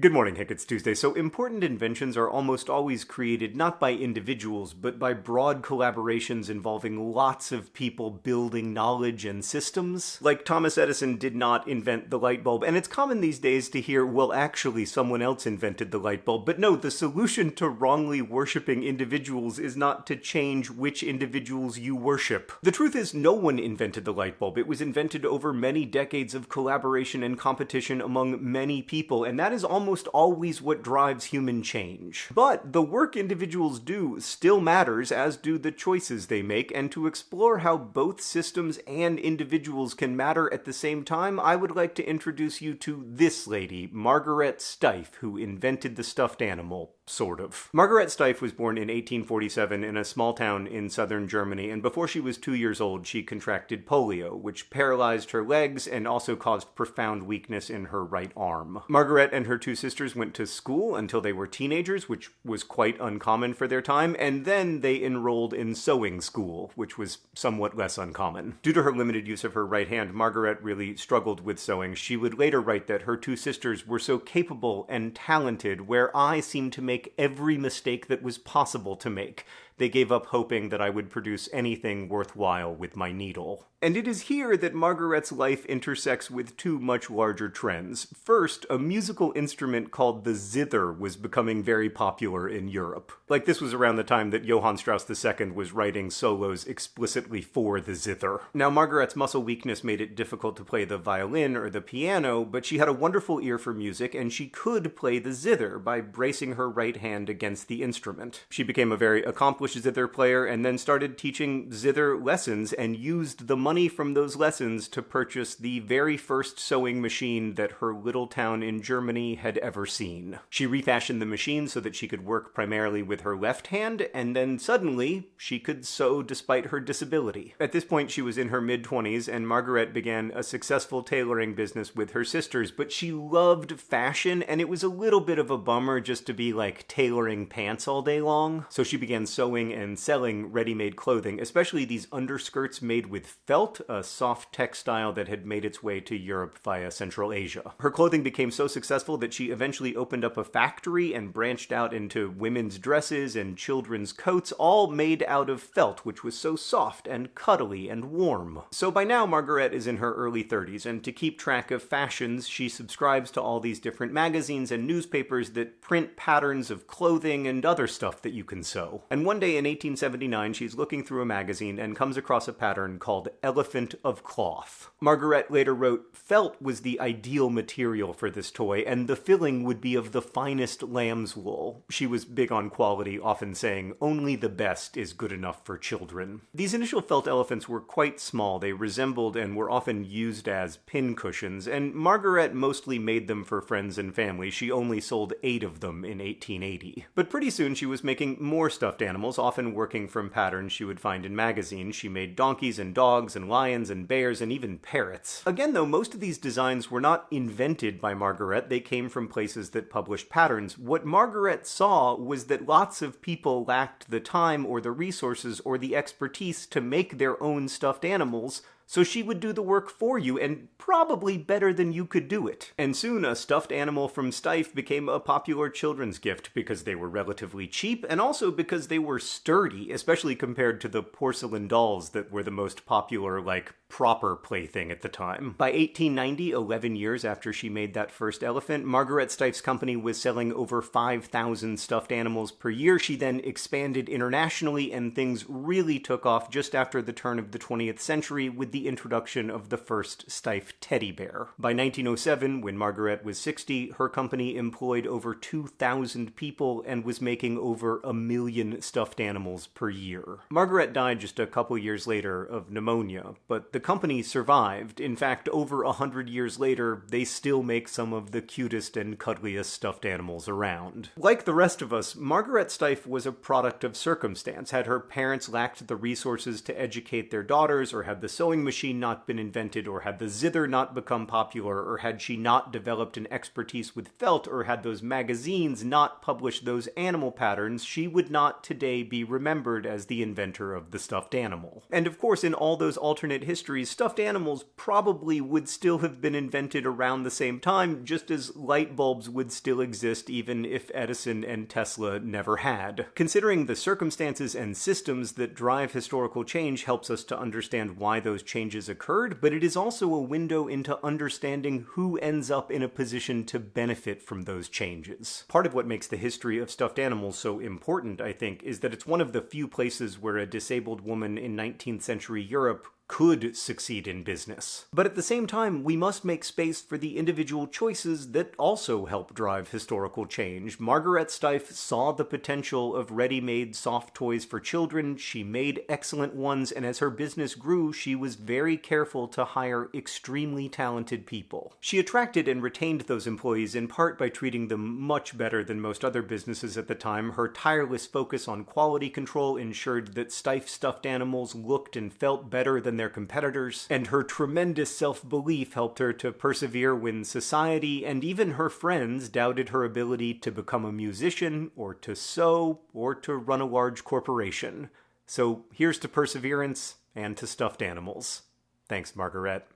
Good morning, Hank. It's Tuesday. So, important inventions are almost always created not by individuals, but by broad collaborations involving lots of people building knowledge and systems. Like Thomas Edison did not invent the light bulb, and it's common these days to hear, well, actually, someone else invented the light bulb. But no, the solution to wrongly worshipping individuals is not to change which individuals you worship. The truth is, no one invented the light bulb. It was invented over many decades of collaboration and competition among many people, and that is almost almost always what drives human change. But the work individuals do still matters, as do the choices they make, and to explore how both systems and individuals can matter at the same time, I would like to introduce you to this lady, Margaret Steiff, who invented the stuffed animal sort of. Margaret Steiff was born in 1847 in a small town in southern Germany, and before she was two years old, she contracted polio, which paralyzed her legs and also caused profound weakness in her right arm. Margaret and her two sisters went to school until they were teenagers, which was quite uncommon for their time, and then they enrolled in sewing school, which was somewhat less uncommon. Due to her limited use of her right hand, Margaret really struggled with sewing. She would later write that her two sisters were so capable and talented, where I seemed to make every mistake that was possible to make. They gave up hoping that I would produce anything worthwhile with my needle. And it is here that Margaret's life intersects with two much larger trends. First, a musical instrument called the zither was becoming very popular in Europe. Like this was around the time that Johann Strauss II was writing solos explicitly for the zither. Now, Margaret's muscle weakness made it difficult to play the violin or the piano, but she had a wonderful ear for music and she could play the zither by bracing her right hand against the instrument. She became a very accomplished zither player and then started teaching zither lessons and used the money from those lessons to purchase the very first sewing machine that her little town in Germany had ever seen. She refashioned the machine so that she could work primarily with her left hand, and then suddenly she could sew despite her disability. At this point, she was in her mid 20s, and Margaret began a successful tailoring business with her sisters, but she loved fashion, and it was a little bit of a bummer just to be like tailoring pants all day long. So she began sewing and selling ready made clothing, especially these underskirts made with felt felt, a soft textile that had made its way to Europe via Central Asia. Her clothing became so successful that she eventually opened up a factory and branched out into women's dresses and children's coats, all made out of felt, which was so soft and cuddly and warm. So by now, Margaret is in her early 30s, and to keep track of fashions, she subscribes to all these different magazines and newspapers that print patterns of clothing and other stuff that you can sew. And one day in 1879, she's looking through a magazine and comes across a pattern called elephant of cloth. Margaret later wrote, Felt was the ideal material for this toy, and the filling would be of the finest lamb's wool. She was big on quality, often saying, only the best is good enough for children. These initial felt elephants were quite small. They resembled and were often used as pin cushions, and Margaret mostly made them for friends and family. She only sold eight of them in 1880. But pretty soon she was making more stuffed animals, often working from patterns she would find in magazines. She made donkeys and dogs and lions and bears and even parrots. Again, though, most of these designs were not invented by Margaret, they came from places that published patterns. What Margaret saw was that lots of people lacked the time or the resources or the expertise to make their own stuffed animals, so she would do the work for you, and probably better than you could do it. And soon a stuffed animal from Steiff became a popular children's gift because they were relatively cheap, and also because they were sturdy, especially compared to the porcelain dolls that were the most popular, like, proper plaything at the time. By 1890, 11 years after she made that first elephant, Margaret Steiff's company was selling over 5,000 stuffed animals per year. She then expanded internationally, and things really took off just after the turn of the 20th century with the introduction of the first Steiff teddy bear. By 1907, when Margaret was 60, her company employed over 2,000 people and was making over a million stuffed animals per year. Margaret died just a couple years later of pneumonia, but the company survived. In fact, over a hundred years later, they still make some of the cutest and cuddliest stuffed animals around. Like the rest of us, Margaret Steiff was a product of circumstance. Had her parents lacked the resources to educate their daughters or had the sewing machine not been invented, or had the zither not become popular, or had she not developed an expertise with felt, or had those magazines not published those animal patterns, she would not today be remembered as the inventor of the stuffed animal. And of course, in all those alternate histories, stuffed animals probably would still have been invented around the same time, just as light bulbs would still exist even if Edison and Tesla never had. Considering the circumstances and systems that drive historical change helps us to understand why those changes occurred, but it is also a window into understanding who ends up in a position to benefit from those changes. Part of what makes the history of stuffed animals so important, I think, is that it's one of the few places where a disabled woman in 19th century Europe could succeed in business. But at the same time, we must make space for the individual choices that also help drive historical change. Margaret Steiff saw the potential of ready-made soft toys for children, she made excellent ones, and as her business grew, she was very careful to hire extremely talented people. She attracted and retained those employees in part by treating them much better than most other businesses at the time. Her tireless focus on quality control ensured that Steiff stuffed animals looked and felt better their competitors, and her tremendous self-belief helped her to persevere when society and even her friends doubted her ability to become a musician, or to sew, or to run a large corporation. So here's to perseverance and to stuffed animals. Thanks, Margaret.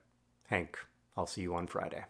Hank, I'll see you on Friday.